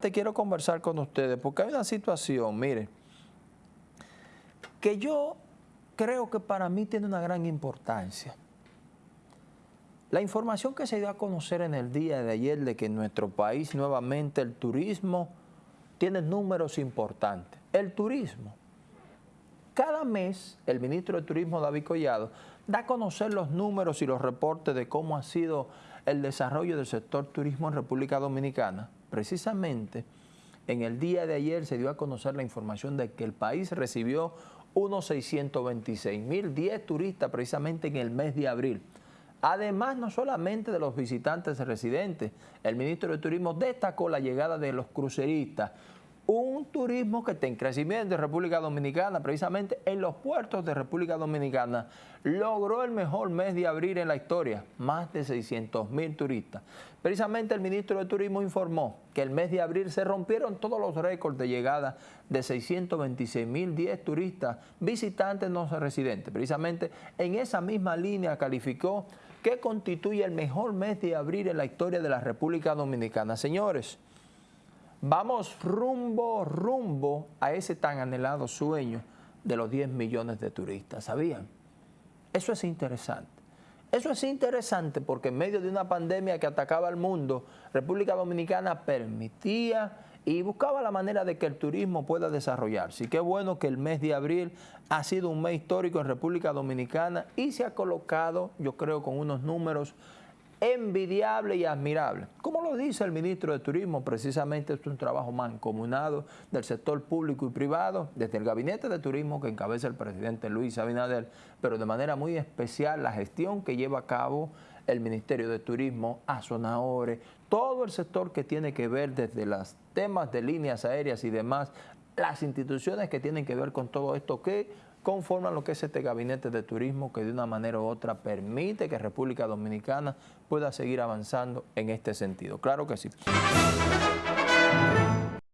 Te quiero conversar con ustedes porque hay una situación, mire, que yo creo que para mí tiene una gran importancia. La información que se dio a conocer en el día de ayer de que en nuestro país nuevamente el turismo tiene números importantes. El turismo. Cada mes el ministro de Turismo David Collado da a conocer los números y los reportes de cómo ha sido el desarrollo del sector turismo en República Dominicana. Precisamente en el día de ayer se dio a conocer la información de que el país recibió unos 626 mil 10 turistas precisamente en el mes de abril. Además, no solamente de los visitantes residentes, el ministro de Turismo destacó la llegada de los cruceristas, un turismo que está en crecimiento en República Dominicana, precisamente en los puertos de República Dominicana, logró el mejor mes de abril en la historia, más de 600 mil turistas. Precisamente el ministro de Turismo informó que el mes de abril se rompieron todos los récords de llegada de 626 mil 10 turistas visitantes no residentes. Precisamente en esa misma línea calificó que constituye el mejor mes de abril en la historia de la República Dominicana. Señores, Vamos rumbo, rumbo a ese tan anhelado sueño de los 10 millones de turistas, ¿sabían? Eso es interesante. Eso es interesante porque en medio de una pandemia que atacaba al mundo, República Dominicana permitía y buscaba la manera de que el turismo pueda desarrollarse. Y qué bueno que el mes de abril ha sido un mes histórico en República Dominicana y se ha colocado, yo creo, con unos números envidiable y admirable. Como lo dice el ministro de Turismo, precisamente es un trabajo mancomunado del sector público y privado, desde el Gabinete de Turismo que encabeza el presidente Luis Abinader, pero de manera muy especial la gestión que lleva a cabo el Ministerio de Turismo, Azonahore, todo el sector que tiene que ver desde los temas de líneas aéreas y demás, las instituciones que tienen que ver con todo esto que conforman lo que es este gabinete de turismo que de una manera u otra permite que República Dominicana pueda seguir avanzando en este sentido. Claro que sí.